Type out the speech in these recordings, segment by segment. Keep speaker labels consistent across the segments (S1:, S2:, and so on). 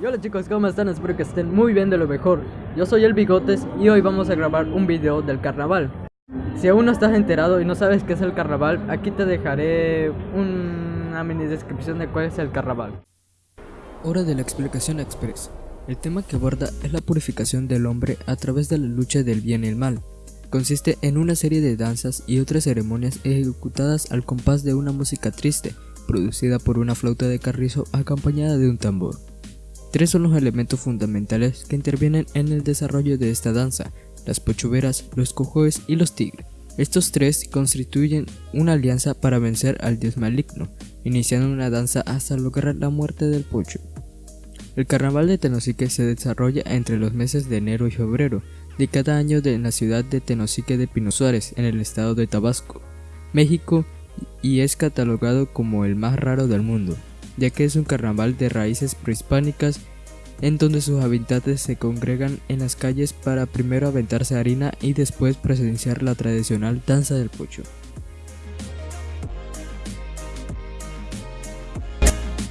S1: Y hola chicos, ¿cómo están? Espero que estén muy bien de lo mejor. Yo soy el Bigotes y hoy vamos a grabar un video del carnaval. Si aún no estás enterado y no sabes qué es el carnaval, aquí te dejaré una mini descripción de cuál es el carnaval.
S2: Hora de la explicación express. El tema que aborda es la purificación del hombre a través de la lucha del bien y el mal. Consiste en una serie de danzas y otras ceremonias ejecutadas al compás de una música triste, producida por una flauta de carrizo acompañada de un tambor. Tres son los elementos fundamentales que intervienen en el desarrollo de esta danza, las pochuveras, los cojoes y los tigres. Estos tres constituyen una alianza para vencer al dios maligno, iniciando una danza hasta lograr la muerte del pocho. El carnaval de Tenosique se desarrolla entre los meses de enero y febrero de cada año en la ciudad de Tenosique de Pino Suárez, en el estado de Tabasco, México, y es catalogado como el más raro del mundo ya que es un carnaval de raíces prehispánicas en donde sus habitantes se congregan en las calles para primero aventarse harina y después presenciar la tradicional danza del pocho.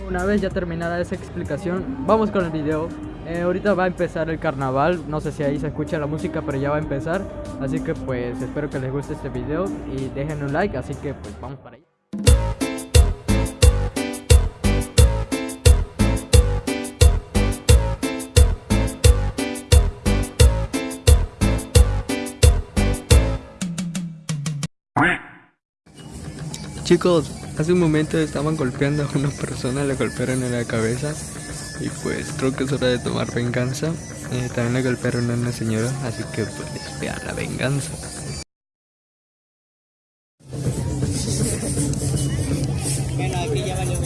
S1: Una vez ya terminada esa explicación, vamos con el video. Eh, ahorita va a empezar el carnaval, no sé si ahí se escucha la música, pero ya va a empezar. Así que pues espero que les guste este video y dejen un like, así que pues vamos para allá.
S2: Chicos, hace un momento estaban golpeando a una persona, le golpearon en la cabeza y pues creo que es hora de tomar venganza. Eh, también le golpearon a una señora, así que pues vean la venganza.
S3: Bueno, aquí ya valió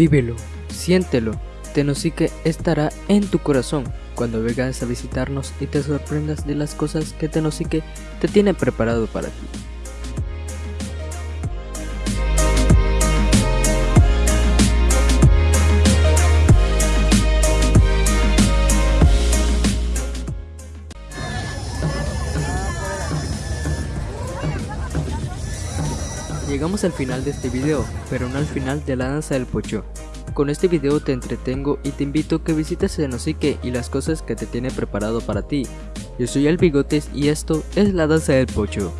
S2: Vívelo, siéntelo, Tenosique estará en tu corazón cuando vengas a visitarnos y te sorprendas de las cosas que Tenosique te tiene preparado para ti. Llegamos al final de este video, pero no al final de la danza del pocho. Con este video te entretengo y te invito a que visites Senosique y las cosas que te tiene preparado para ti. Yo soy el Bigotes y esto es la danza del pocho.